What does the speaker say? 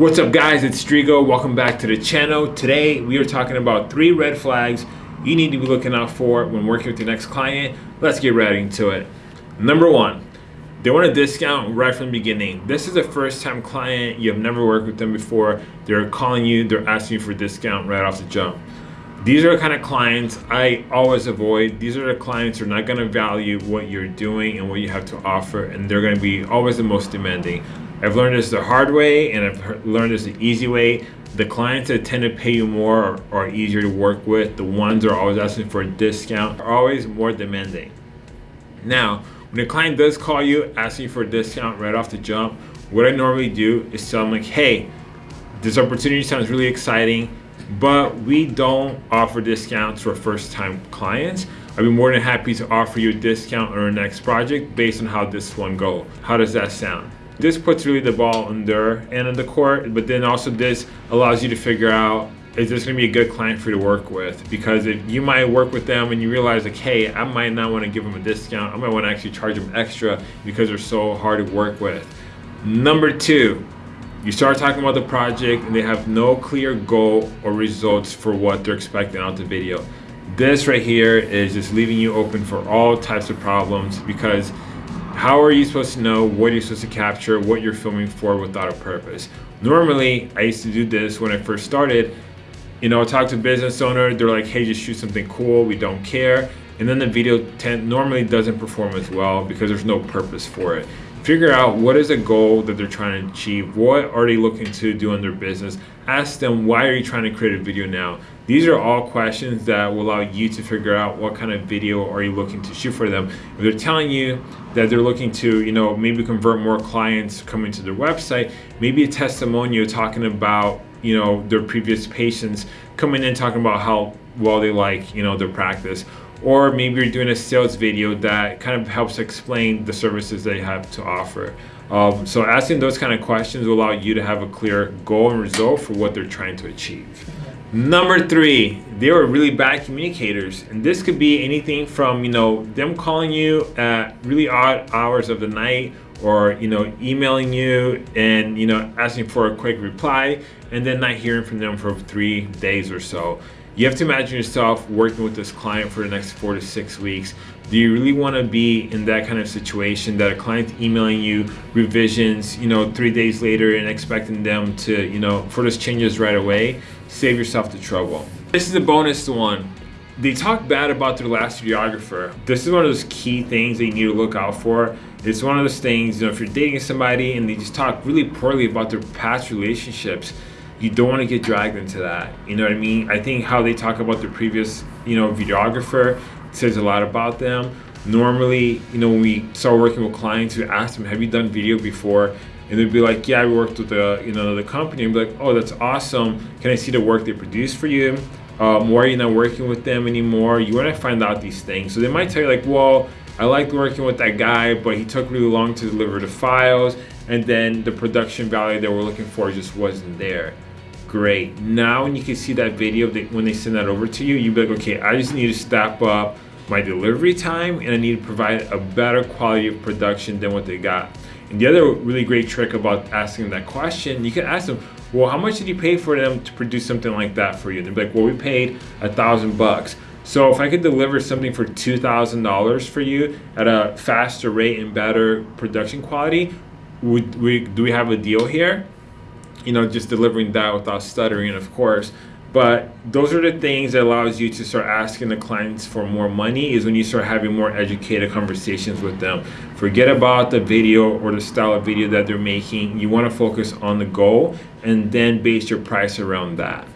What's up guys, it's Strigo. Welcome back to the channel. Today we are talking about three red flags you need to be looking out for when working with your next client. Let's get right into it. Number one, they want a discount right from the beginning. This is a first time client, you have never worked with them before. They're calling you, they're asking you for a discount right off the jump. These are the kind of clients I always avoid. These are the clients who are not gonna value what you're doing and what you have to offer and they're gonna be always the most demanding. I've learned this the hard way and I've learned this the easy way. The clients that tend to pay you more are, are easier to work with. The ones that are always asking for a discount are always more demanding. Now, when a client does call you asking for a discount right off the jump, what I normally do is tell them like, hey, this opportunity sounds really exciting, but we don't offer discounts for first time clients. I'd be more than happy to offer you a discount on our next project based on how this one go. How does that sound? This puts really the ball on their end of the court, but then also this allows you to figure out is this going to be a good client for you to work with? Because if you might work with them and you realize like, hey, I might not want to give them a discount. I might want to actually charge them extra because they're so hard to work with. Number two, you start talking about the project and they have no clear goal or results for what they're expecting out the video. This right here is just leaving you open for all types of problems because how are you supposed to know what you're supposed to capture, what you're filming for without a purpose? Normally, I used to do this when I first started. You know, I talk to a business owner, they're like, hey, just shoot something cool, we don't care. And then the video tent normally doesn't perform as well because there's no purpose for it figure out what is a goal that they're trying to achieve what are they looking to do in their business ask them why are you trying to create a video now? These are all questions that will allow you to figure out what kind of video are you looking to shoot for them. If they're telling you that they're looking to you know maybe convert more clients coming to their website maybe a testimonial talking about you know their previous patients coming in talking about how well they like you know their practice or maybe you're doing a sales video that kind of helps explain the services they have to offer. Um, so asking those kind of questions will allow you to have a clear goal and result for what they're trying to achieve. Number three, they are really bad communicators. And this could be anything from, you know, them calling you at really odd hours of the night or, you know, emailing you and, you know, asking for a quick reply and then not hearing from them for three days or so. You have to imagine yourself working with this client for the next four to six weeks. Do you really want to be in that kind of situation that a client's emailing you revisions, you know, three days later and expecting them to, you know, for those changes right away? Save yourself the trouble. This is a bonus one. They talk bad about their last videographer. This is one of those key things that you need to look out for. It's one of those things, you know, if you're dating somebody and they just talk really poorly about their past relationships, you don't want to get dragged into that. You know what I mean? I think how they talk about the previous, you know, videographer says a lot about them. Normally, you know, when we start working with clients, we ask them, have you done video before? And they'd be like, yeah, we worked with the, you know, the company. And be like, oh, that's awesome. Can I see the work they produced for you? Um, why are you not working with them anymore? You want to find out these things. So they might tell you like, well, I liked working with that guy, but he took really long to deliver the files. And then the production value that we're looking for just wasn't there great. Now when you can see that video, they, when they send that over to you, you be like, okay, I just need to step up my delivery time and I need to provide a better quality of production than what they got. And the other really great trick about asking that question, you can ask them, well, how much did you pay for them to produce something like that for you? They'd be like, well, we paid a thousand bucks. So if I could deliver something for $2,000 for you at a faster rate and better production quality, would we, do we have a deal here? You know, just delivering that without stuttering, of course. But those are the things that allows you to start asking the clients for more money is when you start having more educated conversations with them. Forget about the video or the style of video that they're making. You want to focus on the goal and then base your price around that.